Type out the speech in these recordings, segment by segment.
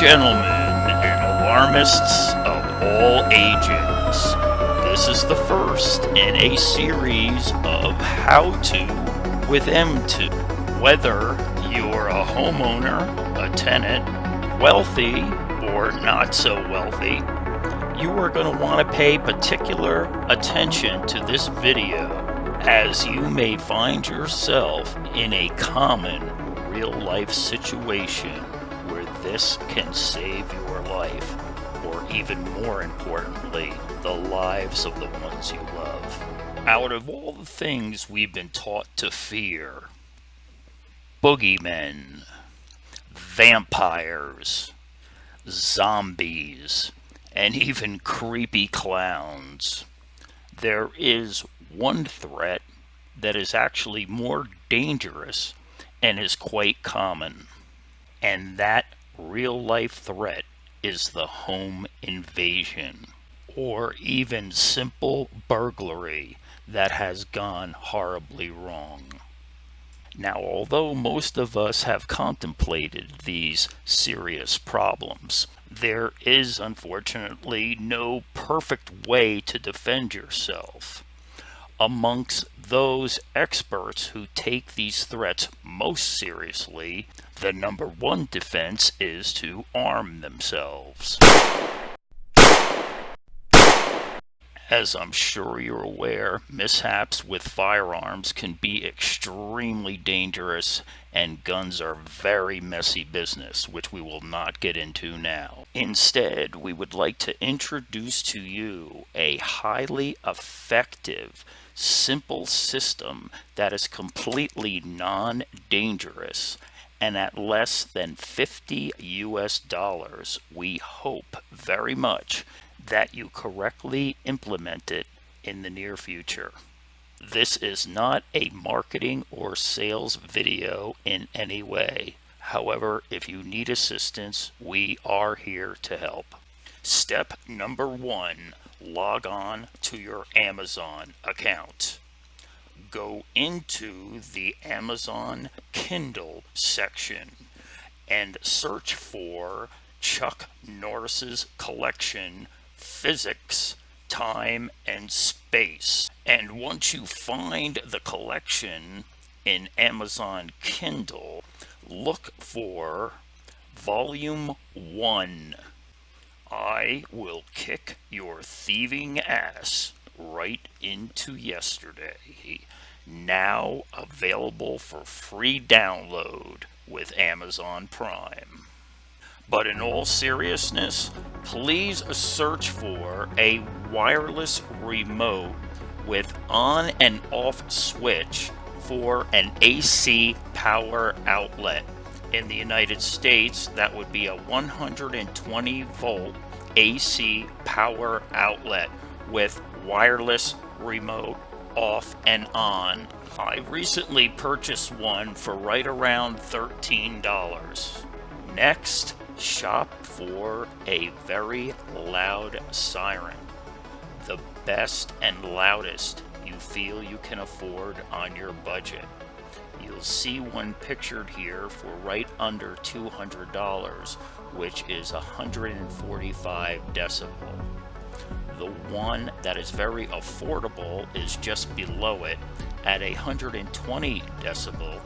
gentlemen, and alarmists of all ages, this is the first in a series of How To with M2. Whether you're a homeowner, a tenant, wealthy, or not so wealthy, you are going to want to pay particular attention to this video as you may find yourself in a common real life situation this can save your life, or even more importantly, the lives of the ones you love. Out of all the things we've been taught to fear, boogeymen, vampires, zombies, and even creepy clowns, there is one threat that is actually more dangerous and is quite common, and that real life threat is the home invasion or even simple burglary that has gone horribly wrong. Now, although most of us have contemplated these serious problems, there is unfortunately no perfect way to defend yourself. Amongst those experts who take these threats most seriously, the number one defense is to arm themselves. As I'm sure you're aware, mishaps with firearms can be extremely dangerous and guns are very messy business, which we will not get into now. Instead, we would like to introduce to you a highly effective simple system that is completely non-dangerous and at less than 50 US dollars, we hope very much that you correctly implement it in the near future. This is not a marketing or sales video in any way. However, if you need assistance, we are here to help. Step number one, log on to your Amazon account. Go into the Amazon Kindle section and search for Chuck Norris's collection Physics, Time, and Space. And once you find the collection in Amazon Kindle, look for Volume 1 I will kick your thieving ass right into yesterday. Now available for free download with Amazon Prime. But in all seriousness, please search for a wireless remote with on and off switch for an AC power outlet in the United States, that would be a 120 volt AC power outlet with wireless remote off and on. I recently purchased one for right around $13. Next, shop for a very loud siren. The best and loudest you feel you can afford on your budget. You'll see one pictured here for right under $200, which is 145 decibel. The one that is very affordable is just below it at 120 decibel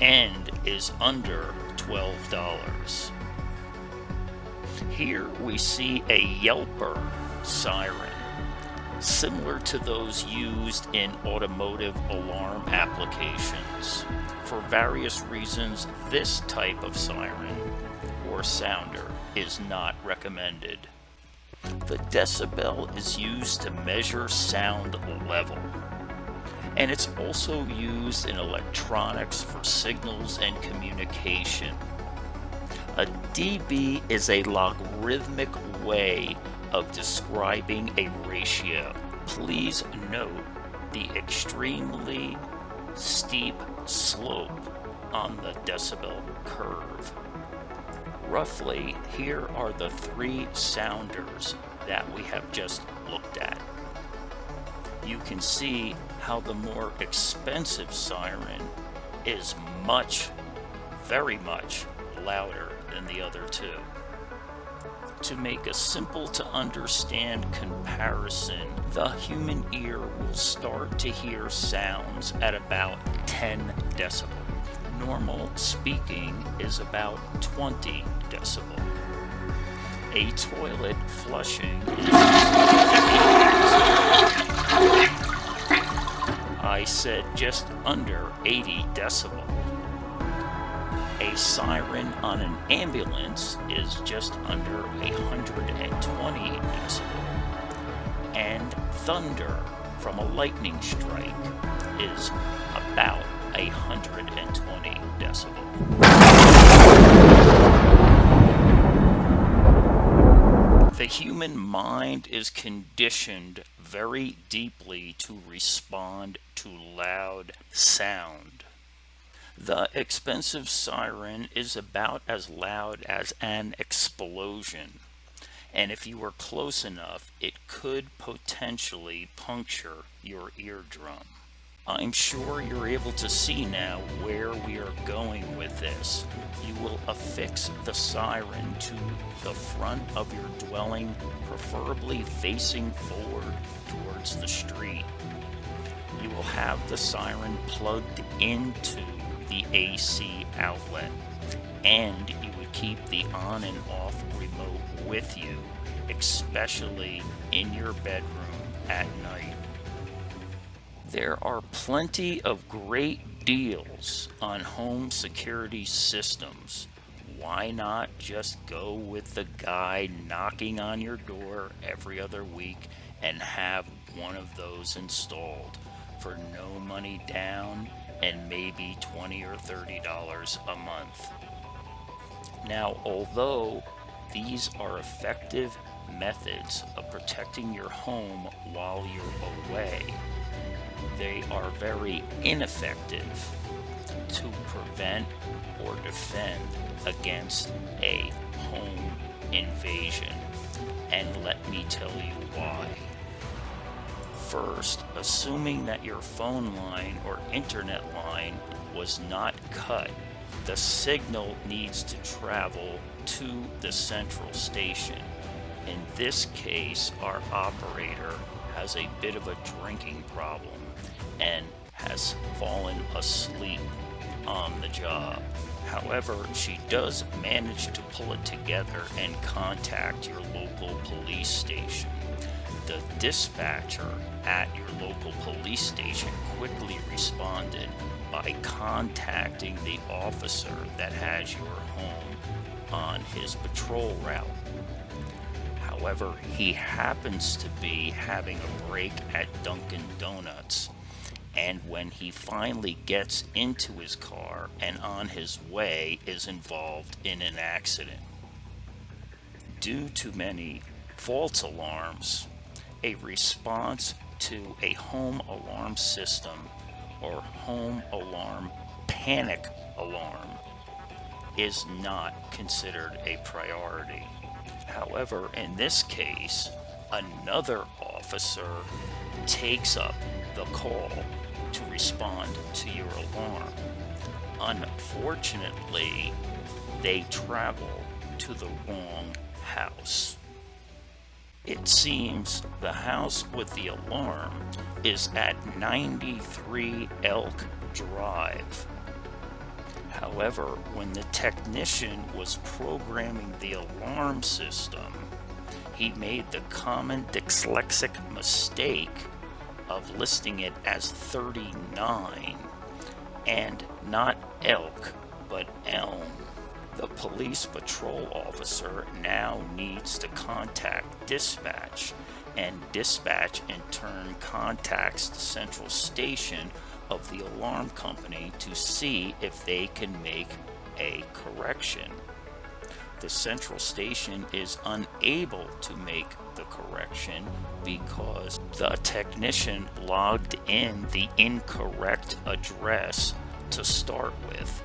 and is under $12. Here we see a Yelper siren similar to those used in automotive alarm applications. For various reasons, this type of siren or sounder is not recommended. The decibel is used to measure sound level. And it's also used in electronics for signals and communication. A dB is a logarithmic way of describing a ratio. Please note the extremely steep slope on the decibel curve. Roughly, here are the three sounders that we have just looked at. You can see how the more expensive siren is much, very much louder than the other two. To make a simple to understand comparison, the human ear will start to hear sounds at about 10 decibels Normal speaking is about 20 decibel. A toilet flushing I said just under 80 decibel. A siren on an ambulance is just under 120 decibel. And thunder from a lightning strike is about 120 decibel. The human mind is conditioned very deeply to respond to loud sound. The expensive siren is about as loud as an explosion, and if you were close enough, it could potentially puncture your eardrum. I'm sure you're able to see now where we are going with this. You will affix the siren to the front of your dwelling, preferably facing forward towards the street. You will have the siren plugged into the AC outlet and you would keep the on and off remote with you, especially in your bedroom at night. There are plenty of great deals on home security systems. Why not just go with the guy knocking on your door every other week and have one of those installed for no money down and maybe 20 or 30 dollars a month. Now, although these are effective methods of protecting your home while you're away, they are very ineffective to prevent or defend against a home invasion. And let me tell you why. First, assuming that your phone line or internet line was not cut, the signal needs to travel to the central station. In this case, our operator has a bit of a drinking problem and has fallen asleep on the job. However, she does manage to pull it together and contact your local police station. The dispatcher at your local police station quickly responded by contacting the officer that has your home on his patrol route. However, he happens to be having a break at Dunkin' Donuts. And when he finally gets into his car and on his way is involved in an accident. Due to many false alarms, a response to a home alarm system or home alarm panic alarm is not considered a priority. However, in this case, another officer takes up the call to respond to your alarm. Unfortunately, they travel to the wrong house. It seems the house with the alarm is at 93 Elk Drive. However, when the technician was programming the alarm system, he made the common dyslexic mistake of listing it as 39 and not elk but elm. The police patrol officer now needs to contact dispatch, and dispatch in turn contacts the central station of the alarm company to see if they can make a correction. The central station is unable to make the correction because the technician logged in the incorrect address to start with.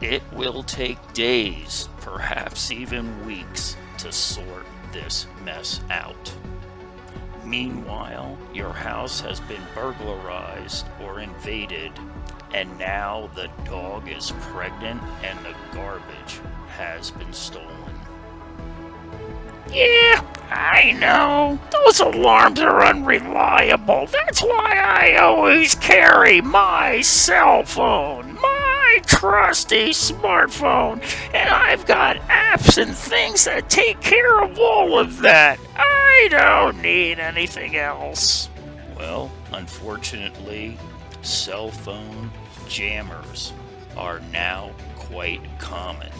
It will take days, perhaps even weeks, to sort this mess out. Meanwhile, your house has been burglarized or invaded, and now the dog is pregnant and the garbage has been stolen. Yeah, I know. Those alarms are unreliable. That's why I always carry my cell phone. My trusty smartphone. And I've got apps and things that take care of all of that. I don't need anything else. Well, unfortunately, cell phone jammers are now quite common.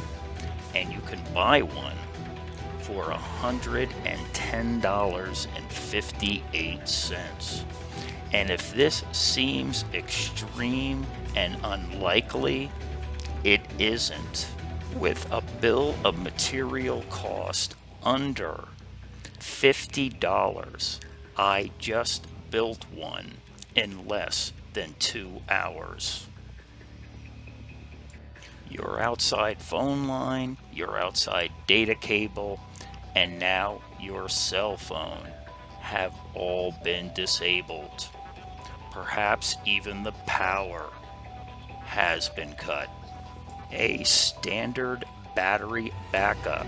And you can buy one for $110.58. And if this seems extreme and unlikely, it isn't. With a bill of material cost under $50, I just built one in less than two hours your outside phone line, your outside data cable, and now your cell phone have all been disabled. Perhaps even the power has been cut. A standard battery backup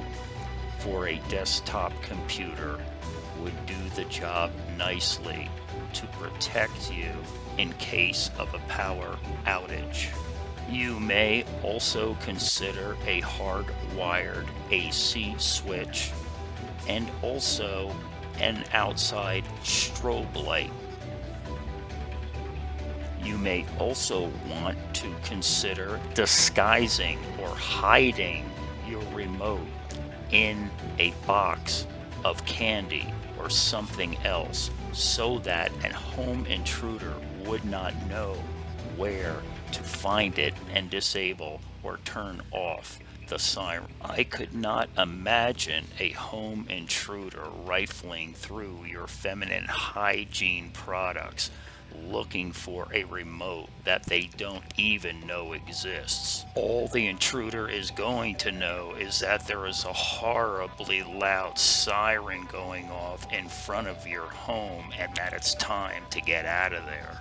for a desktop computer would do the job nicely to protect you in case of a power outage. You may also consider a hardwired AC switch and also an outside strobe light. You may also want to consider disguising or hiding your remote in a box of candy or something else so that a home intruder would not know where to find it and disable or turn off the siren. I could not imagine a home intruder rifling through your feminine hygiene products looking for a remote that they don't even know exists. All the intruder is going to know is that there is a horribly loud siren going off in front of your home and that it's time to get out of there.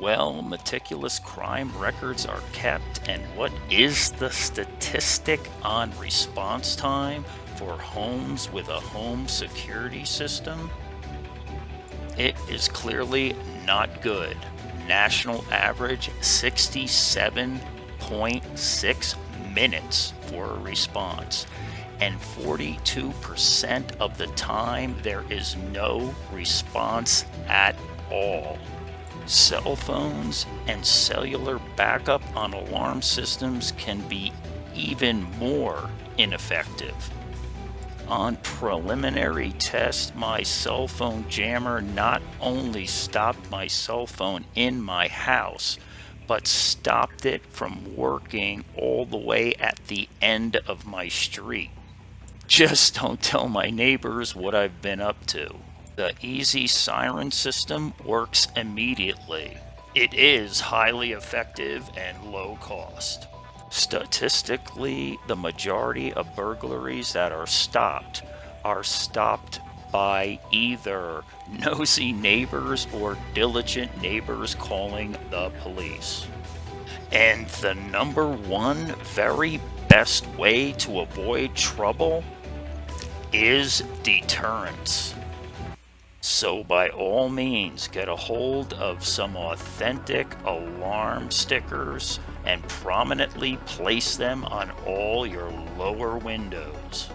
Well, meticulous crime records are kept, and what is the statistic on response time for homes with a home security system? It is clearly not good. National average 67.6 minutes for a response, and 42% of the time there is no response at all. Cell phones and cellular backup on alarm systems can be even more ineffective. On preliminary test, my cell phone jammer not only stopped my cell phone in my house, but stopped it from working all the way at the end of my street. Just don't tell my neighbors what I've been up to. The Easy Siren system works immediately. It is highly effective and low cost. Statistically, the majority of burglaries that are stopped are stopped by either nosy neighbors or diligent neighbors calling the police. And the number one very best way to avoid trouble is deterrence. So by all means, get a hold of some authentic alarm stickers and prominently place them on all your lower windows.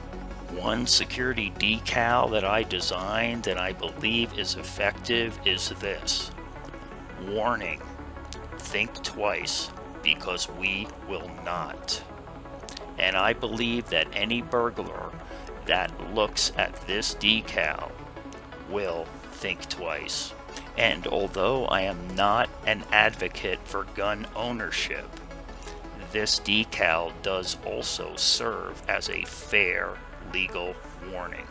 One security decal that I designed and I believe is effective is this. Warning, think twice because we will not. And I believe that any burglar that looks at this decal will think twice. And although I am not an advocate for gun ownership, this decal does also serve as a fair legal warning.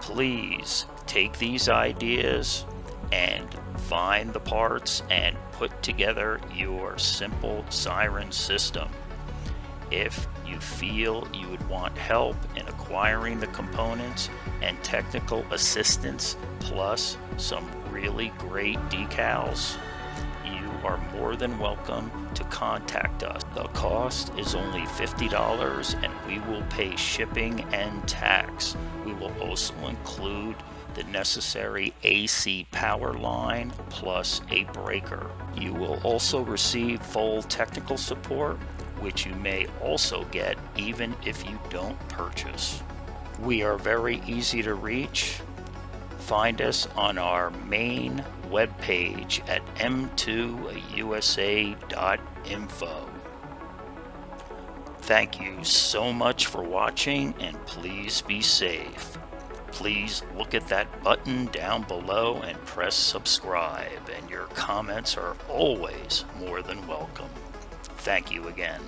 Please take these ideas and find the parts and put together your simple siren system. If you feel you would want help in acquiring the components and technical assistance plus some really great decals, you are more than welcome to contact us. The cost is only $50 and we will pay shipping and tax. We will also include the necessary AC power line plus a breaker. You will also receive full technical support, which you may also get even if you don't purchase. We are very easy to reach. Find us on our main webpage at m2usa.info. Thank you so much for watching and please be safe. Please look at that button down below and press subscribe and your comments are always more than welcome. Thank you again.